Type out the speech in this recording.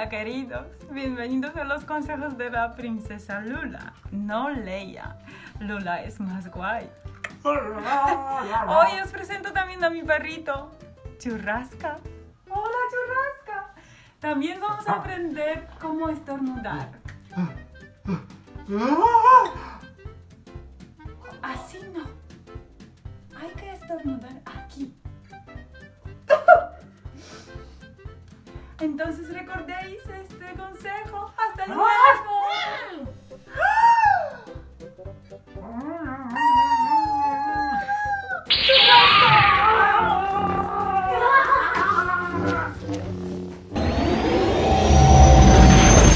Hola queridos, bienvenidos a los consejos de la princesa Lula, no Leia. Lula es más guay. Hoy os presento también a mi perrito, Churrasca. Hola Churrasca. También vamos a aprender cómo estornudar. Así no. Hay que estornudar aquí. Entonces recordéis este consejo. ¡Hasta ¡Ah! luego! ¡Ah!